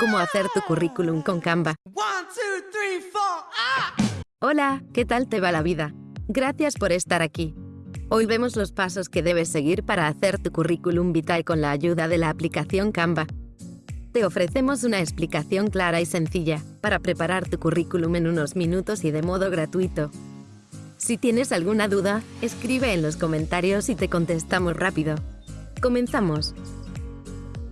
Cómo hacer tu currículum con Canva. Hola, ¿qué tal te va la vida? Gracias por estar aquí. Hoy vemos los pasos que debes seguir para hacer tu currículum vitae con la ayuda de la aplicación Canva. Te ofrecemos una explicación clara y sencilla para preparar tu currículum en unos minutos y de modo gratuito. Si tienes alguna duda, escribe en los comentarios y te contestamos rápido. Comenzamos.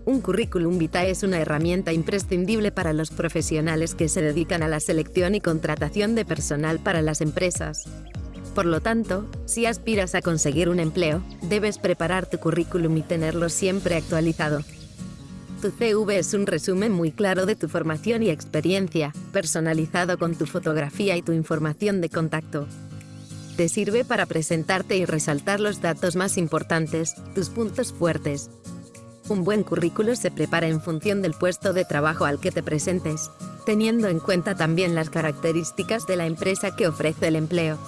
Un currículum vitae es una herramienta imprescindible para los profesionales que se dedican a la selección y contratación de personal para las empresas. Por lo tanto, si aspiras a conseguir un empleo, debes preparar tu currículum y tenerlo siempre actualizado. Tu CV es un resumen muy claro de tu formación y experiencia, personalizado con tu fotografía y tu información de contacto. Te sirve para presentarte y resaltar los datos más importantes, tus puntos fuertes. Un buen currículo se prepara en función del puesto de trabajo al que te presentes, teniendo en cuenta también las características de la empresa que ofrece el empleo.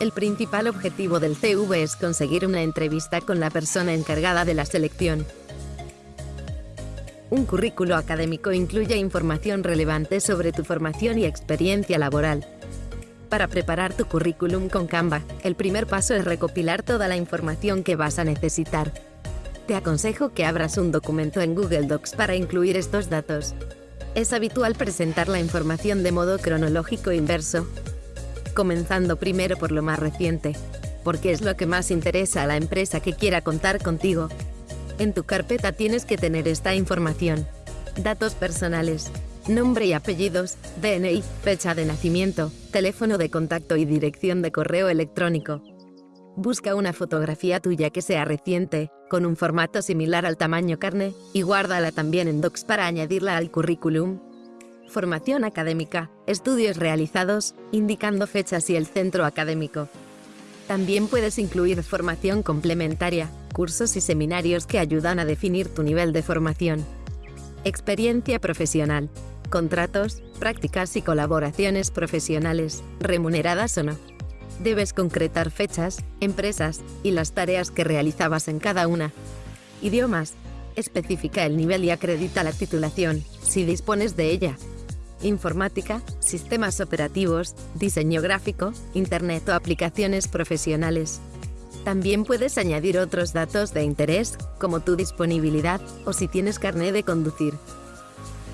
El principal objetivo del CV es conseguir una entrevista con la persona encargada de la selección. Un currículo académico incluye información relevante sobre tu formación y experiencia laboral, para preparar tu currículum con Canva, el primer paso es recopilar toda la información que vas a necesitar. Te aconsejo que abras un documento en Google Docs para incluir estos datos. Es habitual presentar la información de modo cronológico inverso, comenzando primero por lo más reciente, porque es lo que más interesa a la empresa que quiera contar contigo. En tu carpeta tienes que tener esta información. Datos personales, nombre y apellidos, DNI, fecha de nacimiento, teléfono de contacto y dirección de correo electrónico. Busca una fotografía tuya que sea reciente, con un formato similar al tamaño carne, y guárdala también en Docs para añadirla al currículum. Formación académica, estudios realizados, indicando fechas y el centro académico. También puedes incluir formación complementaria, cursos y seminarios que ayudan a definir tu nivel de formación. Experiencia profesional contratos, prácticas y colaboraciones profesionales, remuneradas o no. Debes concretar fechas, empresas y las tareas que realizabas en cada una. Idiomas. Especifica el nivel y acredita la titulación, si dispones de ella. Informática, sistemas operativos, diseño gráfico, Internet o aplicaciones profesionales. También puedes añadir otros datos de interés, como tu disponibilidad o si tienes carné de conducir.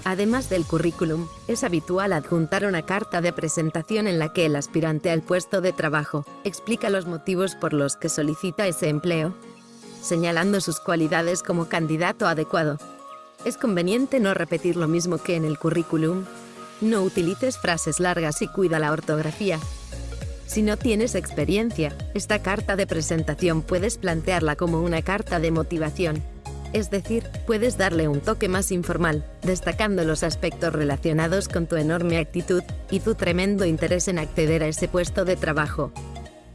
Además del currículum, es habitual adjuntar una carta de presentación en la que el aspirante al puesto de trabajo explica los motivos por los que solicita ese empleo, señalando sus cualidades como candidato adecuado. Es conveniente no repetir lo mismo que en el currículum. No utilices frases largas y cuida la ortografía. Si no tienes experiencia, esta carta de presentación puedes plantearla como una carta de motivación es decir, puedes darle un toque más informal, destacando los aspectos relacionados con tu enorme actitud y tu tremendo interés en acceder a ese puesto de trabajo.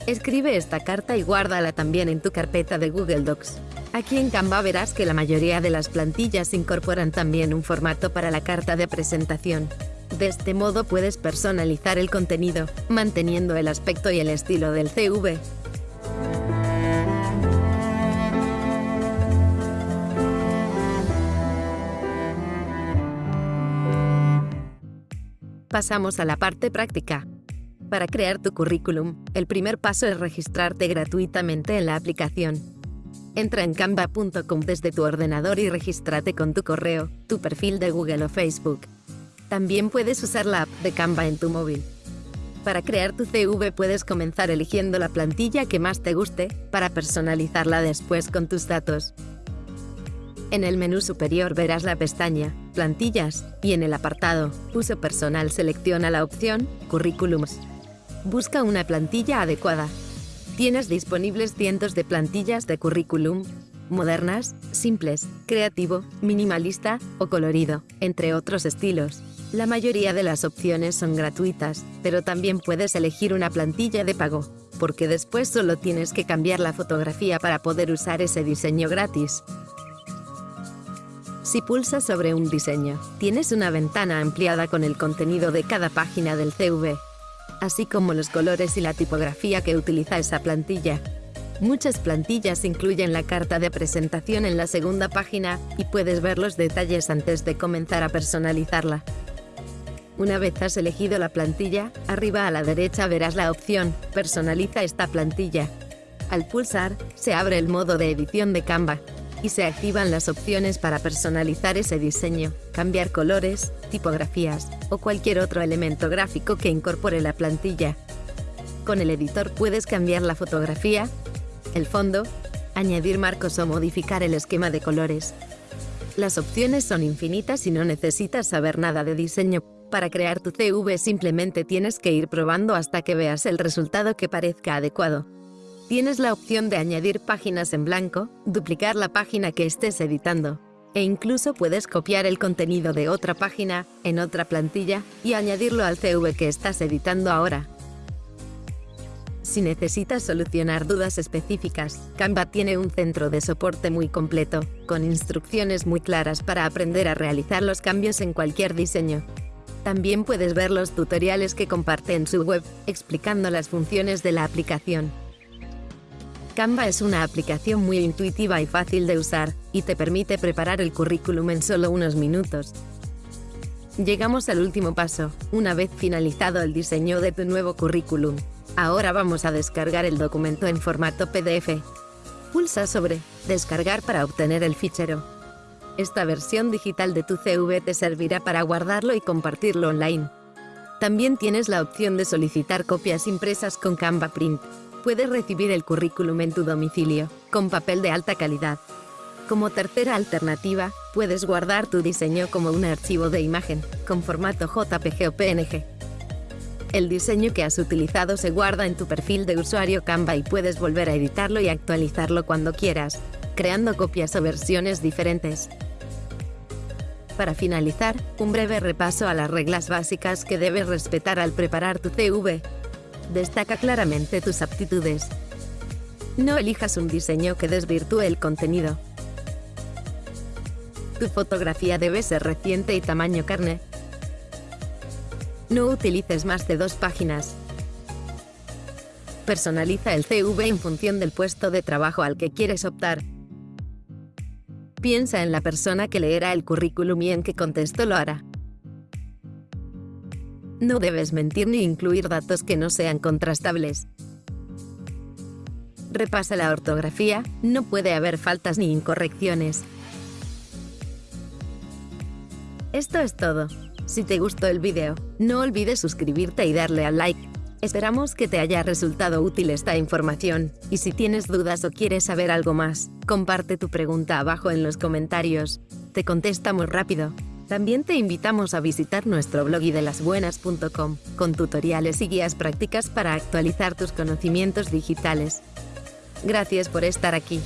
Escribe esta carta y guárdala también en tu carpeta de Google Docs. Aquí en Canva verás que la mayoría de las plantillas incorporan también un formato para la carta de presentación. De este modo puedes personalizar el contenido, manteniendo el aspecto y el estilo del CV. Pasamos a la parte práctica. Para crear tu currículum, el primer paso es registrarte gratuitamente en la aplicación. Entra en canva.com desde tu ordenador y regístrate con tu correo, tu perfil de Google o Facebook. También puedes usar la app de Canva en tu móvil. Para crear tu CV puedes comenzar eligiendo la plantilla que más te guste para personalizarla después con tus datos. En el menú superior verás la pestaña Plantillas y en el apartado Uso personal selecciona la opción Currículums. Busca una plantilla adecuada. Tienes disponibles cientos de plantillas de currículum, modernas, simples, creativo, minimalista o colorido, entre otros estilos. La mayoría de las opciones son gratuitas, pero también puedes elegir una plantilla de pago, porque después solo tienes que cambiar la fotografía para poder usar ese diseño gratis. Si pulsas sobre un diseño, tienes una ventana ampliada con el contenido de cada página del CV, así como los colores y la tipografía que utiliza esa plantilla. Muchas plantillas incluyen la carta de presentación en la segunda página y puedes ver los detalles antes de comenzar a personalizarla. Una vez has elegido la plantilla, arriba a la derecha verás la opción Personaliza esta plantilla. Al pulsar, se abre el modo de edición de Canva y se activan las opciones para personalizar ese diseño, cambiar colores, tipografías o cualquier otro elemento gráfico que incorpore la plantilla. Con el editor puedes cambiar la fotografía, el fondo, añadir marcos o modificar el esquema de colores. Las opciones son infinitas y no necesitas saber nada de diseño. Para crear tu CV simplemente tienes que ir probando hasta que veas el resultado que parezca adecuado. Tienes la opción de añadir páginas en blanco, duplicar la página que estés editando, e incluso puedes copiar el contenido de otra página en otra plantilla y añadirlo al CV que estás editando ahora. Si necesitas solucionar dudas específicas, Canva tiene un centro de soporte muy completo, con instrucciones muy claras para aprender a realizar los cambios en cualquier diseño. También puedes ver los tutoriales que comparte en su web, explicando las funciones de la aplicación. Canva es una aplicación muy intuitiva y fácil de usar, y te permite preparar el currículum en solo unos minutos. Llegamos al último paso, una vez finalizado el diseño de tu nuevo currículum. Ahora vamos a descargar el documento en formato PDF. Pulsa sobre Descargar para obtener el fichero. Esta versión digital de tu CV te servirá para guardarlo y compartirlo online. También tienes la opción de solicitar copias impresas con Canva Print puedes recibir el currículum en tu domicilio, con papel de alta calidad. Como tercera alternativa, puedes guardar tu diseño como un archivo de imagen, con formato JPG o PNG. El diseño que has utilizado se guarda en tu perfil de usuario Canva y puedes volver a editarlo y actualizarlo cuando quieras, creando copias o versiones diferentes. Para finalizar, un breve repaso a las reglas básicas que debes respetar al preparar tu CV destaca claramente tus aptitudes. No elijas un diseño que desvirtúe el contenido. Tu fotografía debe ser reciente y tamaño carne. No utilices más de dos páginas. Personaliza el CV en función del puesto de trabajo al que quieres optar. Piensa en la persona que leerá el currículum y en qué contexto lo hará. No debes mentir ni incluir datos que no sean contrastables. Repasa la ortografía, no puede haber faltas ni incorrecciones. Esto es todo. Si te gustó el vídeo, no olvides suscribirte y darle al like. Esperamos que te haya resultado útil esta información, y si tienes dudas o quieres saber algo más, comparte tu pregunta abajo en los comentarios. Te contestamos rápido. También te invitamos a visitar nuestro blog idelasbuenas.com, con tutoriales y guías prácticas para actualizar tus conocimientos digitales. Gracias por estar aquí.